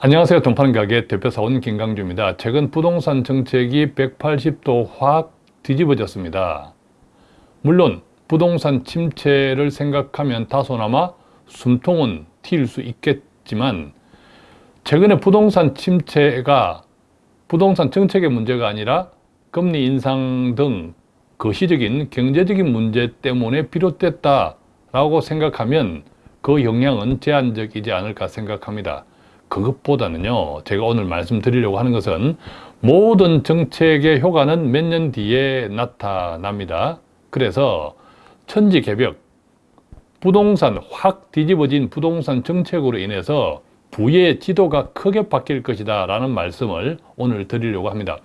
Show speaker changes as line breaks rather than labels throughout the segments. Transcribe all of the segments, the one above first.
안녕하세요. 돈파는 가게 대표사원 김강주입니다. 최근 부동산 정책이 180도 확 뒤집어졌습니다. 물론 부동산 침체를 생각하면 다소나마 숨통은 튈 수 있겠지만 최근에 부동산 침체가 부동산 정책의 문제가 아니라 금리 인상 등 거시적인 경제적인 문제 때문에 비롯됐다라고 생각하면 그 영향은 제한적이지 않을까 생각합니다. 그것보다는요 제가 오늘 말씀드리려고 하는 것은 모든 정책의 효과는 몇 년 뒤에 나타납니다. 그래서 천지개벽 부동산 확 뒤집어진 부동산 정책으로 인해서 부의 지도가 크게 바뀔 것이다 라는 말씀을 오늘 드리려고 합니다.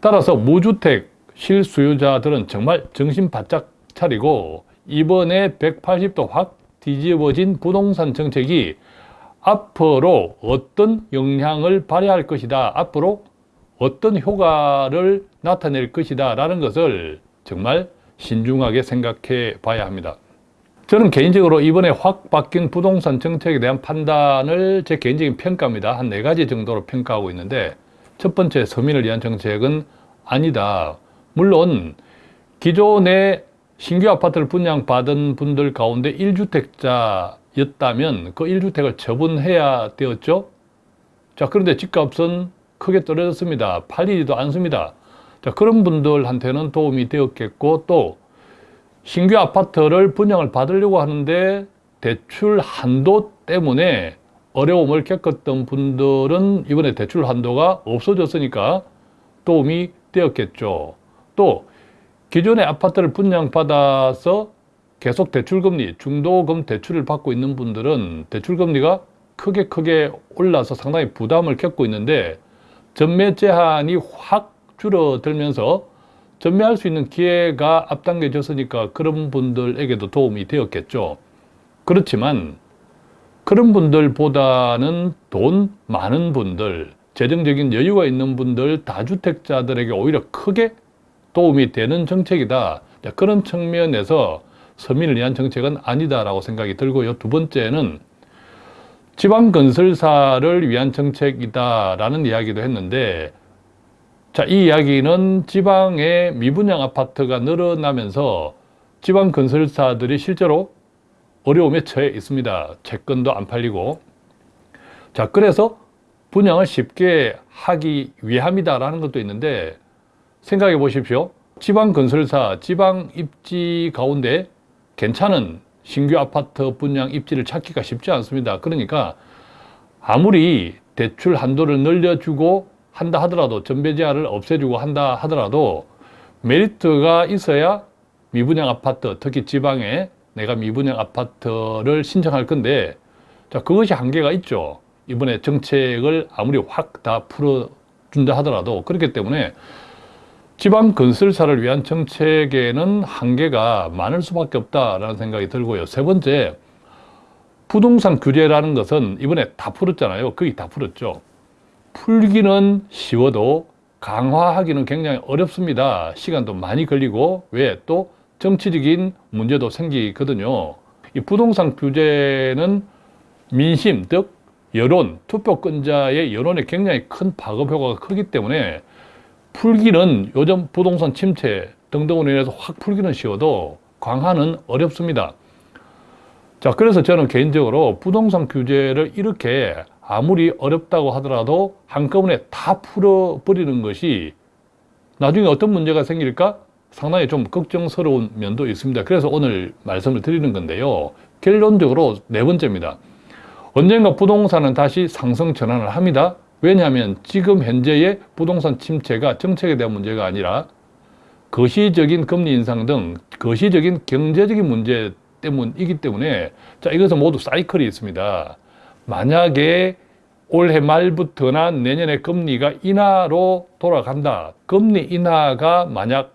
따라서 무주택 실수요자들은 정말 정신 바짝 차리고 이번에 180도 확 뒤집어진 부동산 정책이 앞으로 어떤 영향을 발휘할 것이다. 앞으로 어떤 효과를 나타낼 것이다. 라는 것을 정말 신중하게 생각해 봐야 합니다. 저는 개인적으로 이번에 확 바뀐 부동산 정책에 대한 판단을 제 개인적인 평가입니다. 한 네 가지 정도로 평가하고 있는데 첫 번째 서민을 위한 정책은 아니다. 물론 기존에 신규 아파트를 분양받은 분들 가운데 1주택자 였다면 그 1주택을 처분해야 되었죠. 자, 그런데 집값은 크게 떨어졌습니다. 팔리지도 않습니다. 자, 그런 분들한테는 도움이 되었겠고 또 신규 아파트를 분양을 받으려고 하는데 대출 한도 때문에 어려움을 겪었던 분들은 이번에 대출 한도가 없어졌으니까 도움이 되었겠죠. 또 기존의 아파트를 분양받아서 계속 대출금리, 중도금 대출을 받고 있는 분들은 대출금리가 크게 크게 올라서 상당히 부담을 겪고 있는데 전매 제한이 확 줄어들면서 전매할 수 있는 기회가 앞당겨졌으니까 그런 분들에게도 도움이 되었겠죠. 그렇지만 그런 분들보다는 돈 많은 분들, 재정적인 여유가 있는 분들, 다주택자들에게 오히려 크게 도움이 되는 정책이다. 그런 측면에서 서민을 위한 정책은 아니다라고 생각이 들고요. 두 번째는 지방 건설사를 위한 정책이다라는 이야기도 했는데 자, 이 이야기는 지방의 미분양 아파트가 늘어나면서 지방 건설사들이 실제로 어려움에 처해 있습니다. 채권도 안 팔리고 자, 그래서 분양을 쉽게 하기 위함이다라는 것도 있는데 생각해 보십시오. 지방 건설사, 지방 입지 가운데 괜찮은 신규 아파트 분양 입지를 찾기가 쉽지 않습니다. 그러니까 아무리 대출 한도를 늘려주고 한다 하더라도 전배 제한을 없애주고 한다 하더라도 메리트가 있어야 미분양 아파트 특히 지방에 내가 미분양 아파트를 신청할 건데 자 그것이 한계가 있죠. 이번에 정책을 아무리 확 다 풀어준다 하더라도 그렇기 때문에 지방 건설사를 위한 정책에는 한계가 많을 수밖에 없다라는 생각이 들고요. 세 번째, 부동산 규제라는 것은 이번에 다 풀었잖아요. 거의 다 풀었죠. 풀기는 쉬워도 강화하기는 굉장히 어렵습니다. 시간도 많이 걸리고 왜 또 정치적인 문제도 생기거든요. 이 부동산 규제는 민심, 즉 여론, 투표권자의 여론에 굉장히 큰 파급 효과가 크기 때문에 풀기는 요즘 부동산 침체 등등으로 인해서 확 풀기는 쉬워도 강화는 어렵습니다. 자, 그래서 저는 개인적으로 부동산 규제를 이렇게 아무리 어렵다고 하더라도 한꺼번에 다 풀어버리는 것이 나중에 어떤 문제가 생길까 상당히 좀 걱정스러운 면도 있습니다. 그래서 오늘 말씀을 드리는 건데요. 결론적으로 네 번째입니다. 언젠가 부동산은 다시 상승 전환을 합니다. 왜냐하면 지금 현재의 부동산 침체가 정책에 대한 문제가 아니라 거시적인 금리 인상 등 거시적인 경제적인 문제 때문이기 때문에 자 이것은 모두 사이클이 있습니다. 만약에 올해 말부터나 내년에 금리가 인하로 돌아간다. 금리 인하가 만약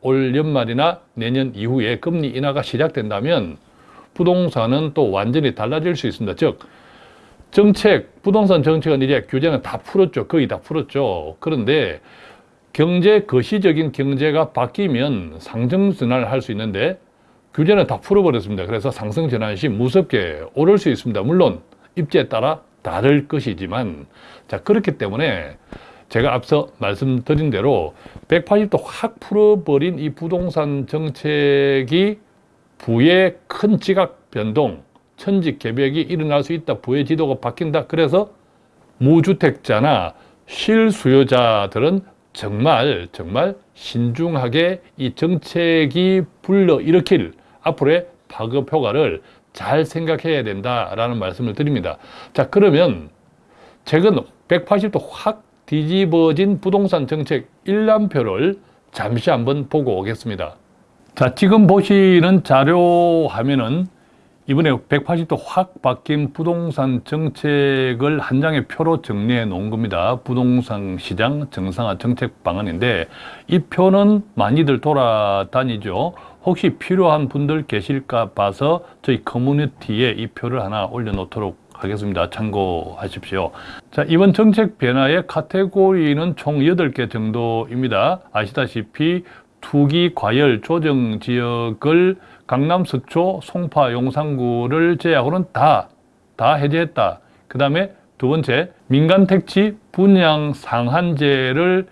올 연말이나 내년 이후에 금리 인하가 시작된다면 부동산은 또 완전히 달라질 수 있습니다. 즉 정책, 부동산 정책은 이제 규제는 다 풀었죠. 거의 다 풀었죠. 그런데 경제, 거시적인 경제가 바뀌면 상승 전환을 할 수 있는데 규제는 다 풀어버렸습니다. 그래서 상승 전환 시 무섭게 오를 수 있습니다. 물론 입지에 따라 다를 것이지만 자 그렇기 때문에 제가 앞서 말씀드린 대로 180도 확 풀어버린 이 부동산 정책이 부의 큰 지각 변동, 천지 개벽이 일어날 수 있다. 부의 지도가 바뀐다. 그래서 무주택자나 실수요자들은 정말 정말 신중하게 이 정책이 불러일으킬 앞으로의 파급 효과를 잘 생각해야 된다라는 말씀을 드립니다. 자 그러면 최근 180도 확 뒤집어진 부동산 정책 일람표를 잠시 한번 보고 오겠습니다. 자 지금 보시는 자료 화면은 이번에 180도 확 바뀐 부동산 정책을 한 장의 표로 정리해 놓은 겁니다. 부동산 시장 정상화 정책 방안인데 이 표는 많이들 돌아다니죠. 혹시 필요한 분들 계실까 봐서 저희 커뮤니티에 이 표를 하나 올려놓도록 하겠습니다. 참고하십시오. 자, 이번 정책 변화의 카테고리는 총 8개 정도입니다. 아시다시피 투기 과열 조정 지역을 강남 서초 송파 용산구를 제약으로는 다, 다 해제했다. 그 다음에 두 번째, 민간 택지 분양 상한제를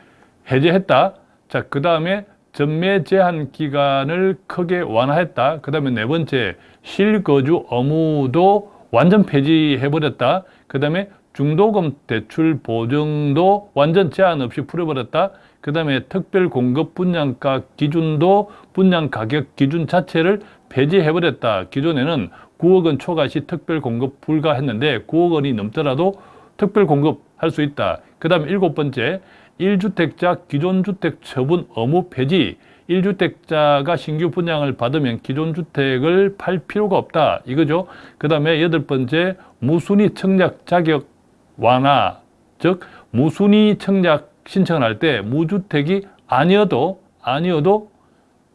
해제했다. 자, 그 다음에 전매 제한 기간을 크게 완화했다. 그 다음에 네 번째, 실거주 의무도 완전 폐지해버렸다. 그 다음에 중도금 대출 보증도 완전 제한 없이 풀어버렸다. 그 다음에 특별 공급 분양가 기준도 분양 가격 기준 자체를 폐지해버렸다. 기존에는 9억 원 초과 시 특별 공급 불가했는데 9억 원이 넘더라도 특별 공급할 수 있다. 그 다음에 일곱 번째, 1주택자 기존 주택 처분 의무 폐지. 1주택자가 신규 분양을 받으면 기존 주택을 팔 필요가 없다. 이거죠. 그 다음에 여덟 번째, 무순위 청약 자격 완화. 즉, 무순위 청약 신청을 할 때 무주택이 아니어도 아니어도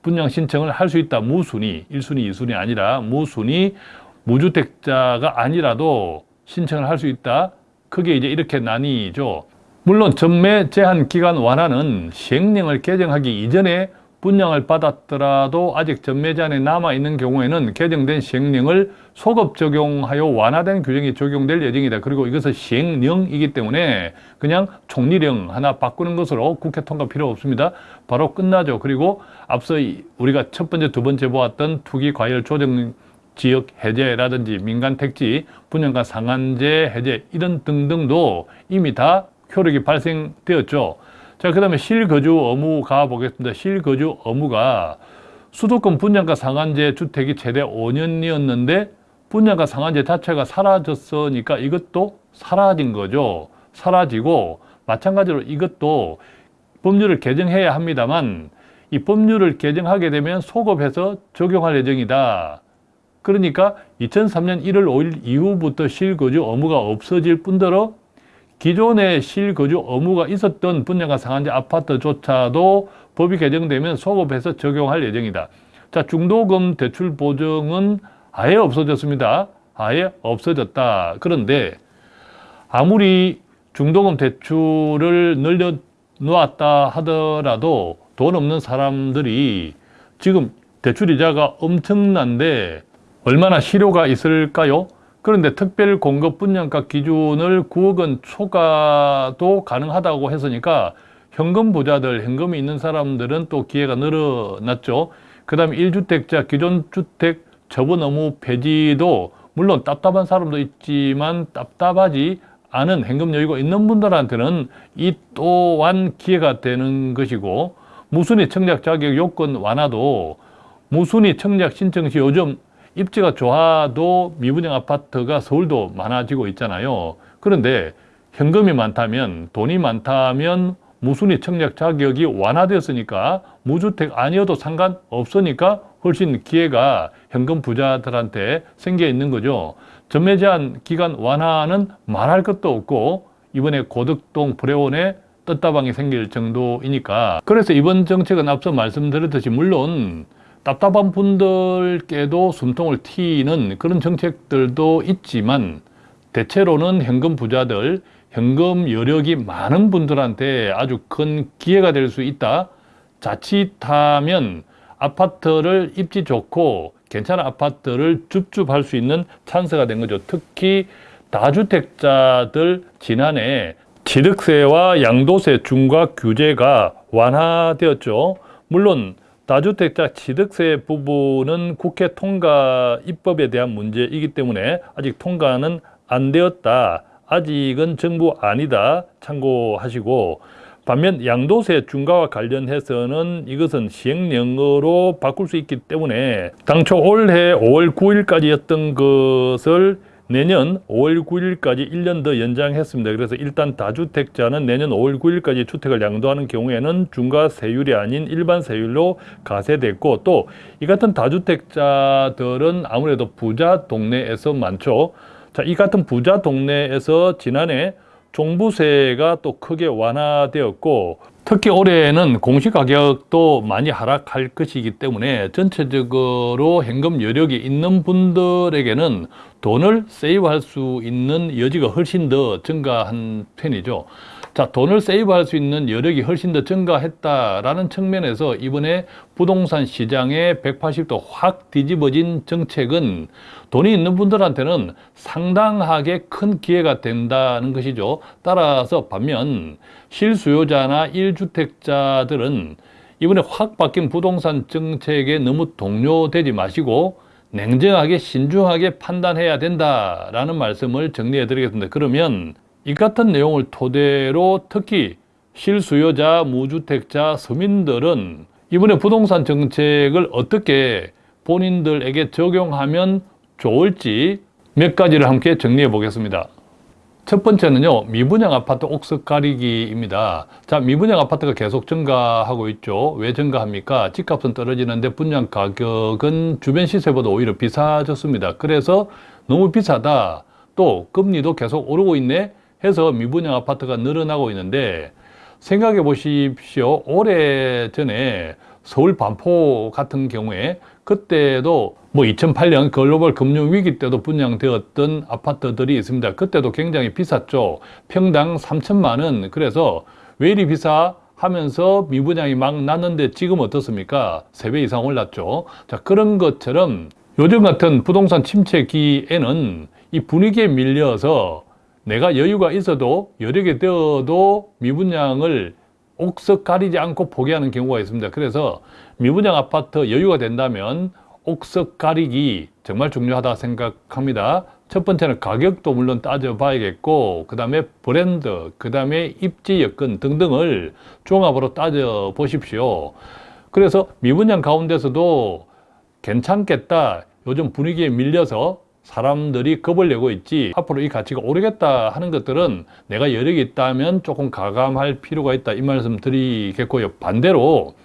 분양 신청을 할 수 있다. 무순위, 1순위, 2순위 아니라 무순위 무주택자가 아니라도 신청을 할 수 있다. 크게 이제 이렇게 나뉘죠. 물론 전매 제한 기간 완화는 시행령을 개정하기 이전에 분양을 받았더라도 아직 전매 제한에 남아 있는 경우에는 개정된 시행령을 소급 적용하여 완화된 규정이 적용될 예정이다. 그리고 이것은 시행령이기 때문에 그냥 총리령 하나 바꾸는 것으로 국회 통과 필요 없습니다. 바로 끝나죠. 그리고 앞서 우리가 첫 번째, 두 번째 보았던 투기 과열 조정 지역 해제라든지 민간 택지 분양가 상한제 해제 이런 등등도 이미 다 효력이 발생되었죠. 자, 그 다음에 실거주 의무 가보겠습니다. 실거주 의무가 수도권 분양가 상한제 주택이 최대 5년이었는데 분양가 상한제 자체가 사라졌으니까 이것도 사라진 거죠. 사라지고 마찬가지로 이것도 법률을 개정해야 합니다만 이 법률을 개정하게 되면 소급해서 적용할 예정이다. 그러니까 2003년 1월 5일 이후부터 실거주 의무가 없어질 뿐더러 기존에 실거주 의무가 있었던 분양가 상한제 아파트조차도 법이 개정되면 소급해서 적용할 예정이다. 자, 중도금 대출 보증은 아예 없어졌습니다. 아예 없어졌다. 그런데 아무리 중도금 대출을 늘려 놓았다 하더라도 돈 없는 사람들이 지금 대출 이자가 엄청난데 얼마나 실효가 있을까요? 그런데 특별 공급 분양가 기준을 9억 원 초과도 가능하다고 했으니까 현금 부자들, 현금이 있는 사람들은 또 기회가 늘어났죠. 그 다음에 1주택자 기존 주택 처분 의무 폐지도 물론 답답한 사람도 있지만 답답하지 않은 현금 여유가 있는 분들한테는 이 또한 기회가 되는 것이고 무순위 청약 자격 요건 완화도 무순위 청약 신청 시 요즘 입지가 좋아도 미분양 아파트가 서울도 많아지고 있잖아요. 그런데 현금이 많다면 돈이 많다면 무순위 청약 자격이 완화되었으니까 무주택 아니어도 상관없으니까 훨씬 기회가 현금 부자들한테 생겨 있는 거죠. 전매 제한 기간 완화는 말할 것도 없고 이번에 고덕동 프레온에 떴다방이 생길 정도이니까 그래서 이번 정책은 앞서 말씀드렸듯이 물론 답답한 분들께도 숨통을 튀는 그런 정책들도 있지만 대체로는 현금 부자들, 현금 여력이 많은 분들한테 아주 큰 기회가 될 수 있다. 자칫하면 아파트를 입지 좋고 괜찮은 아파트를 줍줍할 수 있는 찬스가 된 거죠. 특히 다주택자들 지난해 취득세와 양도세 중과 규제가 완화되었죠. 물론 다주택자 취득세 부분은 국회 통과 입법에 대한 문제이기 때문에 아직 통과는 안 되었다. 아직은 정부 아니다. 참고하시고 반면 양도세 중과와 관련해서는 이것은 시행령으로 바꿀 수 있기 때문에 당초 올해 5월 9일까지였던 것을 내년 5월 9일까지 1년 더 연장했습니다. 그래서 일단 다주택자는 내년 5월 9일까지 주택을 양도하는 경우에는 중과 세율이 아닌 일반 세율로 가세됐고 또 이 같은 다주택자들은 아무래도 부자 동네에서 많죠. 자, 이 같은 부자 동네에서 지난해 종부세가 또 크게 완화되었고 특히 올해는 공시가격도 많이 하락할 것이기 때문에 전체적으로 현금 여력이 있는 분들에게는 돈을 세이브할 수 있는 여지가 훨씬 더 증가한 편이죠. 자, 돈을 세이브할 수 있는 여력이 훨씬 더 증가했다라는 측면에서 이번에 부동산 시장의 180도 확 뒤집어진 정책은 돈이 있는 분들한테는 상당하게 큰 기회가 된다는 것이죠. 따라서 반면 실수요자나 1주택자들은 이번에 확 바뀐 부동산 정책에 너무 동요되지 마시고 냉정하게 신중하게 판단해야 된다라는 말씀을 정리해 드리겠습니다. 그러면 이 같은 내용을 토대로 특히 실수요자, 무주택자, 서민들은 이번에 부동산 정책을 어떻게 본인들에게 적용하면 좋을지 몇 가지를 함께 정리해 보겠습니다. 첫 번째는요, 미분양 아파트 옥석 가리기입니다. 자, 미분양 아파트가 계속 증가하고 있죠. 왜 증가합니까? 집값은 떨어지는데 분양 가격은 주변 시세보다 오히려 비싸졌습니다. 그래서 너무 비싸다. 또 금리도 계속 오르고 있네. 해서 미분양 아파트가 늘어나고 있는데 생각해 보십시오. 오래 전에 서울 반포 같은 경우에 그때도 뭐 2008년 글로벌 금융 위기 때도 분양되었던 아파트들이 있습니다. 그때도 굉장히 비쌌죠. 평당 3천만 원. 그래서 왜 이리 비싸? 하면서 미분양이 막 났는데 지금 어떻습니까? 3배 이상 올랐죠. 자, 그런 것처럼 요즘 같은 부동산 침체기에는 이 분위기에 밀려서 내가 여유가 있어도 여력이 되어도 미분양을 옥석 가리지 않고 포기하는 경우가 있습니다. 그래서 미분양 아파트 여유가 된다면 옥석 가리기 정말 중요하다 생각합니다. 첫 번째는 가격도 물론 따져봐야겠고 그 다음에 브랜드, 그 다음에 입지 여건 등등을 종합으로 따져보십시오. 그래서 미분양 가운데서도 괜찮겠다. 요즘 분위기에 밀려서 사람들이 겁을 내고 있지 앞으로 이 가치가 오르겠다 하는 것들은 내가 여력이 있다면 조금 가감할 필요가 있다 이 말씀 드리겠고요 반대로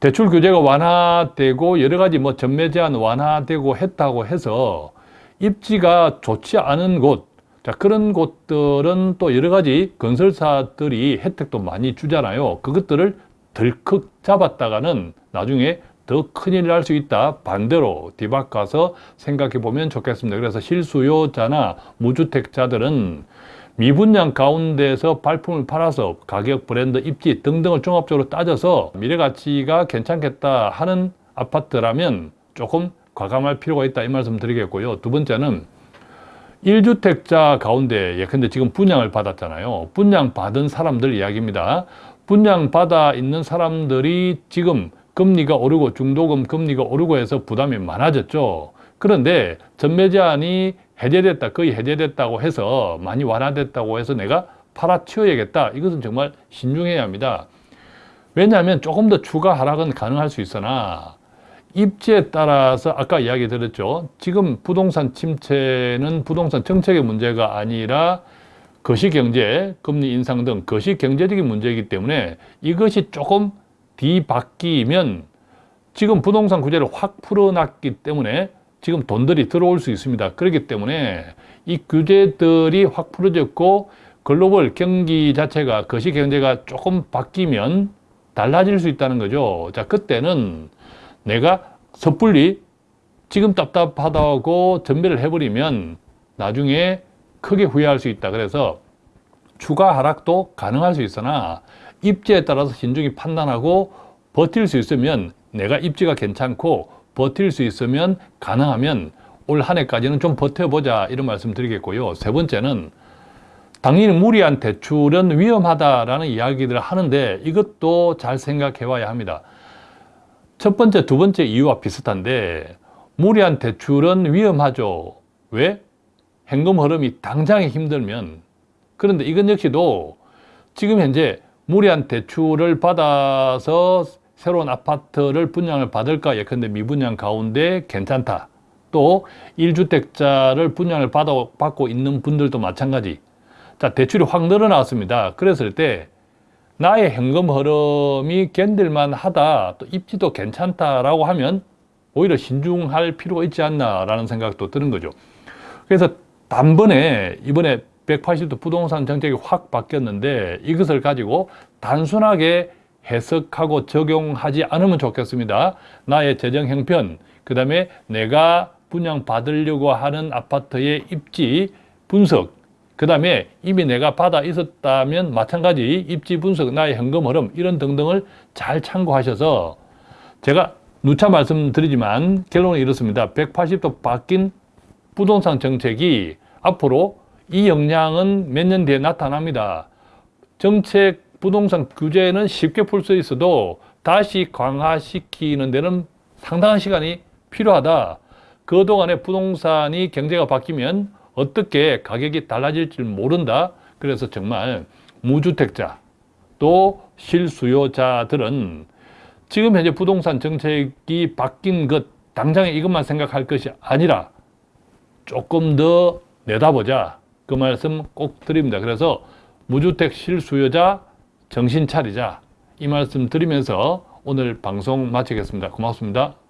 대출 규제가 완화되고 여러 가지 뭐 전매 제한 완화되고 했다고 해서 입지가 좋지 않은 곳 자, 그런 곳들은 또 여러 가지 건설사들이 혜택도 많이 주잖아요. 그것들을 덜컥 잡았다가는 나중에 더 큰일 날수 있다. 반대로 뒤바꿔서 생각해 보면 좋겠습니다. 그래서 실수요자나 무주택자들은 미분양 가운데서 발품을 팔아서 가격, 브랜드, 입지 등등을 종합적으로 따져서 미래 가치가 괜찮겠다 하는 아파트라면 조금 과감할 필요가 있다 이 말씀 드리겠고요. 두 번째는 1주택자 가운데 예컨대 지금 분양을 받았잖아요. 분양 받은 사람들 이야기입니다. 분양 받아 있는 사람들이 지금 금리가 오르고 중도금 금리가 오르고 해서 부담이 많아졌죠. 그런데 전매 제한이 해제됐다, 거의 해제됐다고 해서 많이 완화됐다고 해서 내가 팔아치워야겠다. 이것은 정말 신중해야 합니다. 왜냐하면 조금 더 추가 하락은 가능할 수 있으나 입지에 따라서 아까 이야기 드렸죠. 지금 부동산 침체는 부동산 정책의 문제가 아니라 거시경제, 금리 인상 등 거시경제적인 문제이기 때문에 이것이 조금 뒤바뀌면 지금 부동산 규제를 확 풀어놨기 때문에 지금 돈들이 들어올 수 있습니다. 그렇기 때문에 이 규제들이 확 풀어졌고 글로벌 경기 자체가 거시 경제가 조금 바뀌면 달라질 수 있다는 거죠. 자, 그때는 내가 섣불리 지금 답답하다고 전배를 해버리면 나중에 크게 후회할 수 있다. 그래서 추가 하락도 가능할 수 있으나 입지에 따라서 신중히 판단하고 버틸 수 있으면 내가 입지가 괜찮고 버틸 수 있으면 가능하면 올 한 해까지는 좀 버텨보자 이런 말씀 드리겠고요. 세 번째는 당연히 무리한 대출은 위험하다라는 이야기들을 하는데 이것도 잘 생각해 봐야 합니다. 첫 번째, 두 번째 이유와 비슷한데 무리한 대출은 위험하죠. 왜? 현금 흐름이 당장에 힘들면 그런데 이건 역시도 지금 현재 무리한 대출을 받아서 새로운 아파트를 분양을 받을까 예컨대 미분양 가운데 괜찮다. 또 1주택자를 분양을 받아, 받고 있는 분들도 마찬가지. 자, 대출이 확 늘어났습니다. 그랬을 때 나의 현금 흐름이 견딜만 하다, 또 입지도 괜찮다라고 하면 오히려 신중할 필요가 있지 않나라는 생각도 드는 거죠. 그래서 단번에 이번에 180도 부동산 정책이 확 바뀌었는데 이것을 가지고 단순하게 해석하고 적용하지 않으면 좋겠습니다. 나의 재정 형편, 그 다음에 내가 분양 받으려고 하는 아파트의 입지 분석, 그 다음에 이미 내가 받아 있었다면 마찬가지 입지 분석, 나의 현금 흐름 이런 등등을 잘 참고하셔서 제가 누차 말씀드리지만 결론은 이렇습니다. 180도 바뀐 부동산 정책이 앞으로 이 영향은 몇 년 뒤에 나타납니다. 정책 부동산 규제는 쉽게 풀 수 있어도 다시 강화시키는 데는 상당한 시간이 필요하다. 그동안에 부동산이 경제가 바뀌면 어떻게 가격이 달라질지 모른다. 그래서 정말 무주택자 또 실수요자들은 지금 현재 부동산 정책이 바뀐 것 당장에 이것만 생각할 것이 아니라 조금 더 내다보자 그 말씀 꼭 드립니다. 그래서 무주택 실수요자 정신 차리자 이 말씀 드리면서 오늘 방송 마치겠습니다. 고맙습니다.